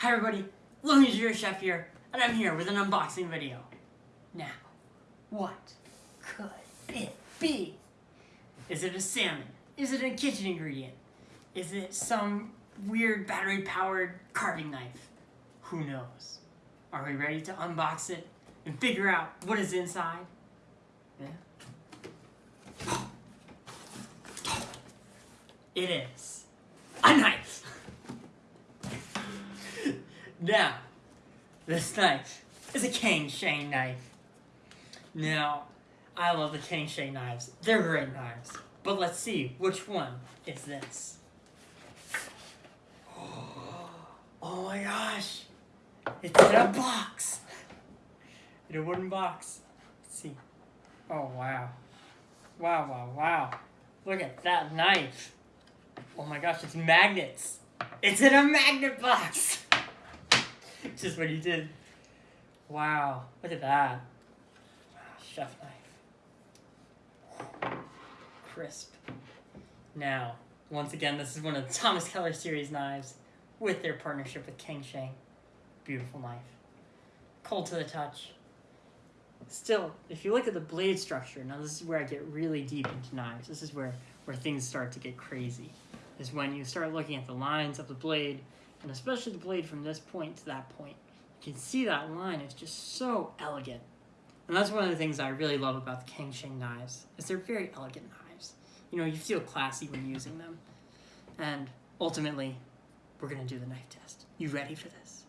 Hi everybody, Looney Your Chef here, and I'm here with an unboxing video. Now, what could it be? Is it a salmon? Is it a kitchen ingredient? Is it some weird battery-powered carving knife? Who knows? Are we ready to unbox it and figure out what is inside? Yeah. It is a knife. Now, this knife is a Cangshan knife. Now, I love the Cangshan knives. They're great knives. But let's see, which one is this? Oh my gosh! It's in a box! In a wooden box. Let's see. Oh wow. Wow, wow, wow. Look at that knife. Oh my gosh, it's magnets. It's in a magnet box! Just what he did. Wow, look at that. Chef knife. Crisp. Now, once again, this is one of the Thomas Keller series knives with their partnership with Cangshan. Beautiful knife. Cold to the touch. Still, if you look at the blade structure, now this is where I get really deep into knives. This is where, where things start to get crazy. Is when you start looking at the lines of the blade and especially the blade from this point to that point. You can see that line is just so elegant. And that's one of the things I really love about the Cangshan knives, is they're very elegant knives. You know, you feel classy when using them. And ultimately, we're gonna do the knife test. You ready for this?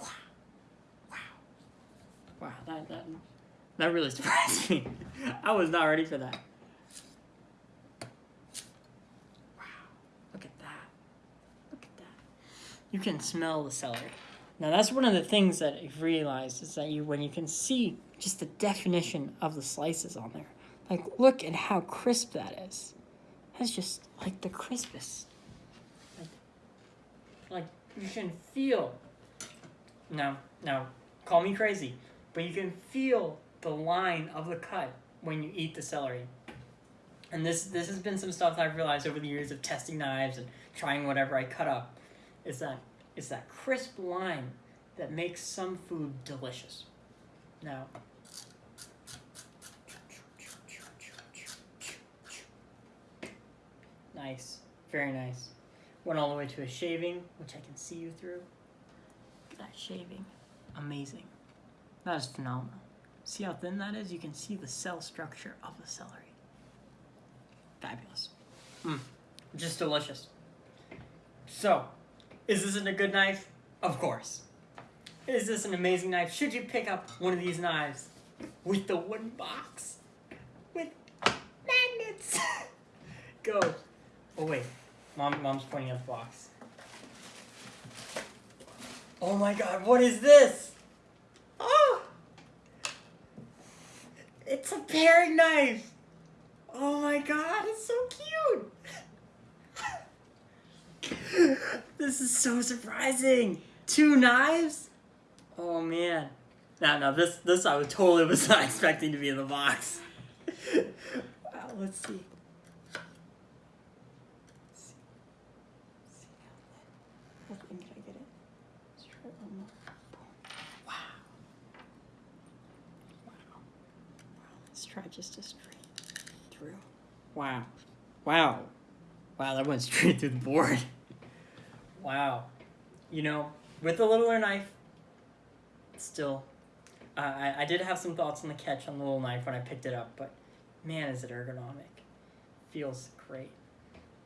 Wow. Wow. Wow, that, that, that really surprised me. I was not ready for that. You can smell the celery. Now that's one of the things that I've realized is that you when you can see just the definition of the slices on there. Like look at how crisp that is. That's just like the crispest. Like, like you can feel no, no, call me crazy, but you can feel the line of the cut when you eat the celery. And this this has been some stuff that I've realized over the years of testing knives and trying whatever I cut up is that is that crisp line that makes some food delicious. Now, nice, very nice. Went all the way to a shaving, which I can see you through. That shaving, amazing. That is phenomenal. See how thin that is? You can see the cell structure of the celery. Fabulous. Mm, just delicious. So, is this a good knife? Of course. Is this an amazing knife? Should you pick up one of these knives with the wooden box? With magnets? Go. Oh wait, Mom, Mom's pointing at the box. Oh my god, what is this? Oh! It's a paring knife! Oh my god, it's so cute! This is so surprising. Two knives? Oh man. No, no, this this I was totally was not expecting to be in the box. wow, let's see. Try just a straight through. Wow. Wow. Wow, that went straight through the board. Wow. You know, with the littler knife, still, uh, I, I did have some thoughts on the catch on the little knife when I picked it up, but man, is it ergonomic. Feels great.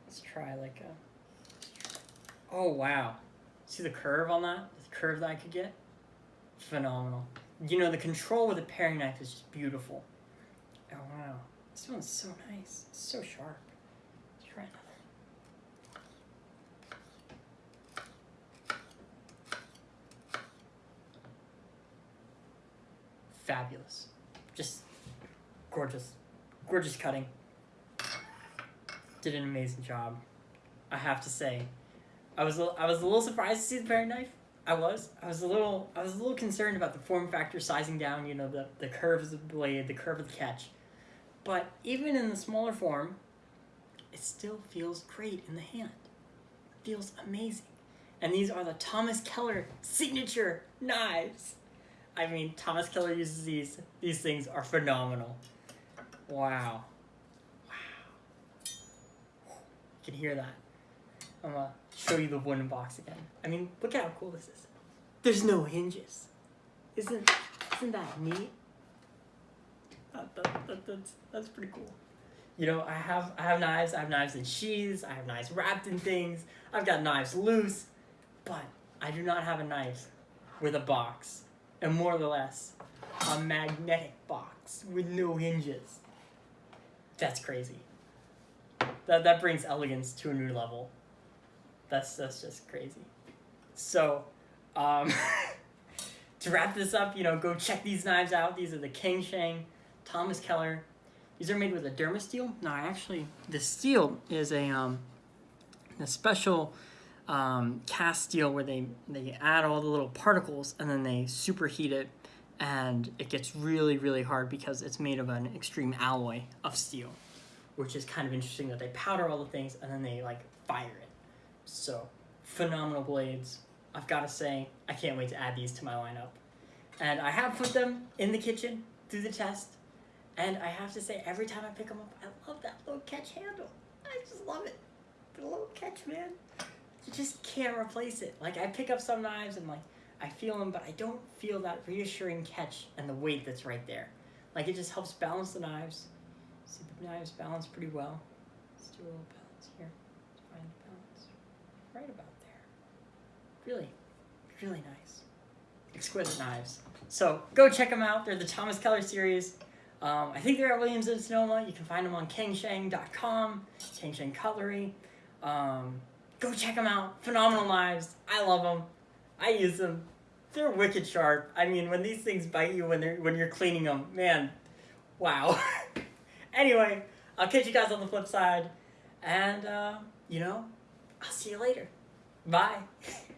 Let's try like a... Oh, wow. See the curve on that? The curve that I could get? Phenomenal. You know, the control with a paring knife is just beautiful. Oh, wow. This one's so nice. It's so sharp. Let's try another. Fabulous. Just gorgeous. Gorgeous cutting. Did an amazing job. I have to say. I was a, I was a little surprised to see the paring knife. I was. I was a little I was a little concerned about the form factor sizing down, you know, the, the curves of the blade, the curve of the catch. But even in the smaller form, it still feels great in the hand. It feels amazing. And these are the Thomas Keller signature knives. I mean, Thomas Keller uses these. These things are phenomenal. Wow. Wow. You can hear that. I'm gonna show you the wooden box again. I mean, look at how cool this is. There's no hinges. Isn't isn't that neat? That, that, that, that's that's pretty cool. You know, I have I have knives. I have knives in sheaths. I have knives wrapped in things. I've got knives loose, but I do not have a knife with a box, and more or less, a magnetic box with no hinges. That's crazy. That that brings elegance to a new level. That's that's just crazy. So, um, to wrap this up, you know, go check these knives out. These are the Cangshan, Thomas Keller. These are made with a Dermasteel. No, actually, the steel is a um, a special um, cast steel where they they add all the little particles and then they superheat it, and it gets really really hard because it's made of an extreme alloy of steel, which is kind of interesting that they powder all the things and then they like fire it. So phenomenal blades. I've got to say, I can't wait to add these to my lineup. And I have put them in the kitchen through the test. And I have to say, every time I pick them up, I love that little catch handle. I just love it. The little catch, man. You just can't replace it. Like, I pick up some knives and, like, I feel them, but I don't feel that reassuring catch and the weight that's right there. Like, it just helps balance the knives. See, the knives balance pretty well. Let's do a little balance here. Find the balance. Right about there. Really, really nice. Exquisite knives. So go check them out. They're the Thomas Keller series. Um, I think they're at Williams and Sonoma. You can find them on cangshan.com, Cangshan Cutlery. Um, go check them out. Phenomenal knives. I love them. I use them. They're wicked sharp. I mean, when these things bite you when they're when you're cleaning them, man, wow. anyway, I'll catch you guys on the flip side, and uh, you know, I'll see you later. Bye.